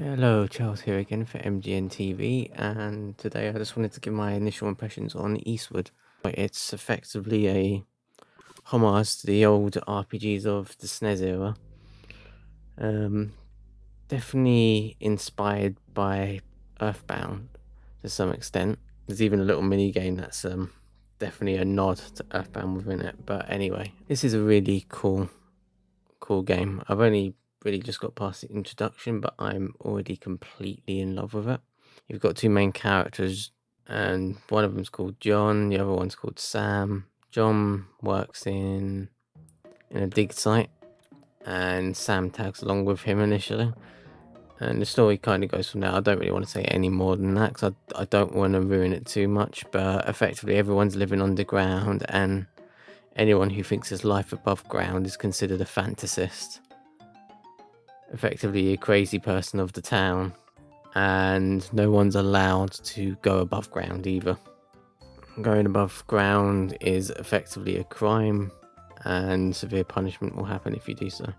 Hello, Charles here again for MGN TV, and today I just wanted to give my initial impressions on Eastward. It's effectively a homage to the old RPGs of the SNES era. Um, definitely inspired by Earthbound to some extent. There's even a little mini game that's um, definitely a nod to Earthbound within it. But anyway, this is a really cool, cool game. I've only really just got past the introduction, but I'm already completely in love with it. You've got two main characters, and one of them's called John, the other one's called Sam. John works in in a dig site, and Sam tags along with him initially. And the story kind of goes from there. I don't really want to say any more than that because I, I don't want to ruin it too much. But effectively, everyone's living underground, and anyone who thinks there's life above ground is considered a fantasist effectively a crazy person of the town, and no one's allowed to go above ground either. Going above ground is effectively a crime, and severe punishment will happen if you do so.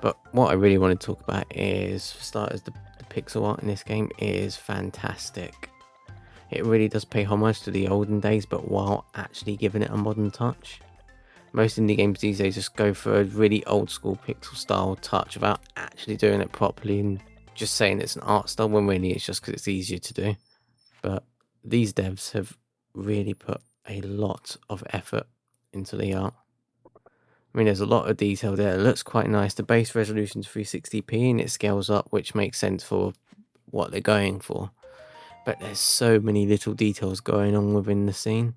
But what I really want to talk about is, for starters, the, the pixel art in this game is fantastic. It really does pay homage to the olden days, but while actually giving it a modern touch most indie games these days just go for a really old school pixel style touch without actually doing it properly and just saying it's an art style when really it's just because it's easier to do. But these devs have really put a lot of effort into the art. I mean, there's a lot of detail there. It looks quite nice. The base resolution is 360p and it scales up, which makes sense for what they're going for. But there's so many little details going on within the scene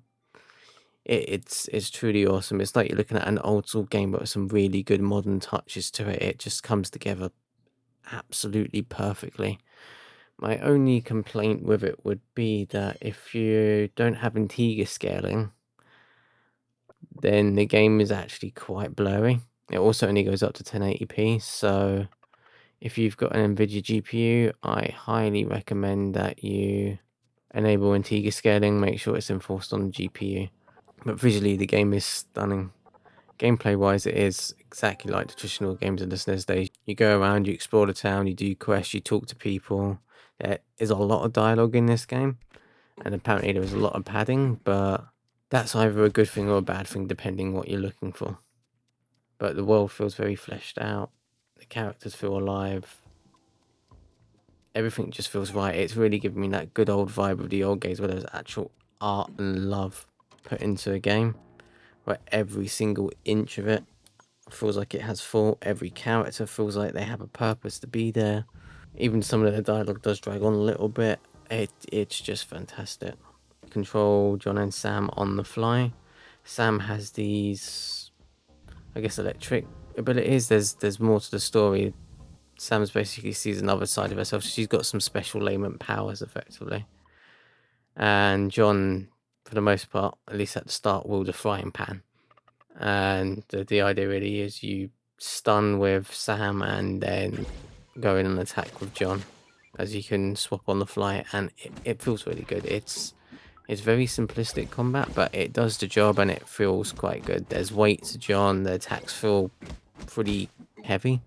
it, it's it's truly awesome. It's like you're looking at an old school game, but with some really good modern touches to it. It just comes together absolutely perfectly. My only complaint with it would be that if you don't have Integer scaling, then the game is actually quite blurry. It also only goes up to 1080p, so if you've got an NVIDIA GPU, I highly recommend that you enable Integer scaling, make sure it's enforced on the GPU. But visually, the game is stunning. Gameplay wise, it is exactly like the traditional games of the SNES days. You go around, you explore the town, you do quests, you talk to people. There is a lot of dialogue in this game, and apparently there is a lot of padding, but that's either a good thing or a bad thing depending what you're looking for. But the world feels very fleshed out, the characters feel alive, everything just feels right. It's really giving me that good old vibe of the old games where there's actual art and love put into a game where every single inch of it feels like it has thought. Every character feels like they have a purpose to be there. Even some of the dialogue does drag on a little bit. It It's just fantastic. Control John and Sam on the fly. Sam has these, I guess, electric abilities. There's there's more to the story. Sam's basically sees another side of herself. She's got some special layman powers, effectively. And John for the most part, at least at the start, wield a frying pan. And the, the idea really is you stun with Sam and then go in and attack with John as you can swap on the fly and it, it feels really good. It's it's very simplistic combat, but it does the job and it feels quite good. There's weight to John, the attacks feel pretty heavy,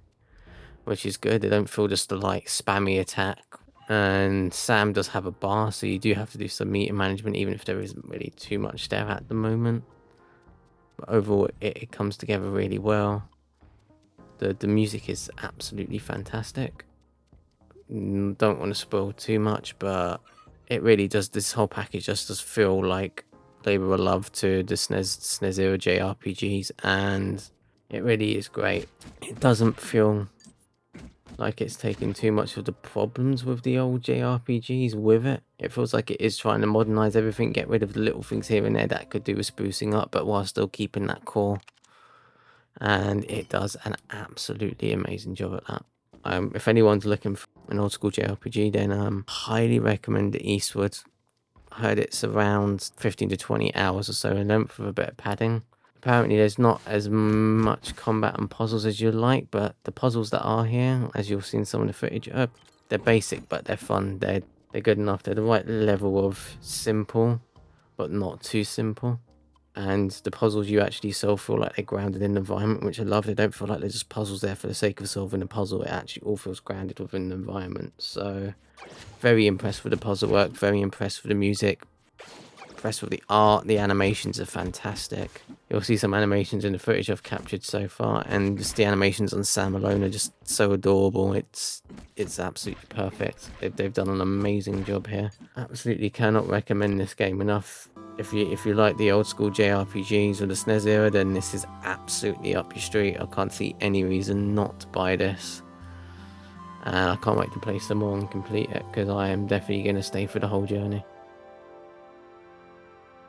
which is good. They don't feel just a like spammy attack and Sam does have a bar, so you do have to do some meter management, even if there isn't really too much there at the moment. But overall, it, it comes together really well. The, the music is absolutely fantastic. Don't want to spoil too much, but it really does, this whole package just does feel like labor of love to the SNES, SNES era JRPGs, and it really is great. It doesn't feel like it's taking too much of the problems with the old JRPGs with it. It feels like it is trying to modernize everything, get rid of the little things here and there that could do with sprucing up, but while still keeping that core. And it does an absolutely amazing job at that. Um, if anyone's looking for an old school JRPG, then um, highly recommend Eastward. I heard it's around 15 to 20 hours or so in length with a bit of padding. Apparently there's not as much combat and puzzles as you'd like, but the puzzles that are here, as you'll see in some of the footage, are, they're basic, but they're fun. They're, they're good enough. They're the right level of simple, but not too simple. and the puzzles you actually solve feel like they're grounded in the environment, which I love. They don't feel like they're just puzzles there for the sake of solving a puzzle. It actually all feels grounded within the environment. So, very impressed with the puzzle work. Very impressed with the music. Impressed with the art. The animations are fantastic. You'll see some animations in the footage I've captured so far, and just the animations on Sam alone are just so adorable. It's it's absolutely perfect. They've, they've done an amazing job here. Absolutely cannot recommend this game enough if you if you like the old school JRPGs or the SNES era, then this is absolutely up your street. I can't see any reason not to buy this. And I can't wait to play some more and complete it because I am definitely going to stay for the whole journey.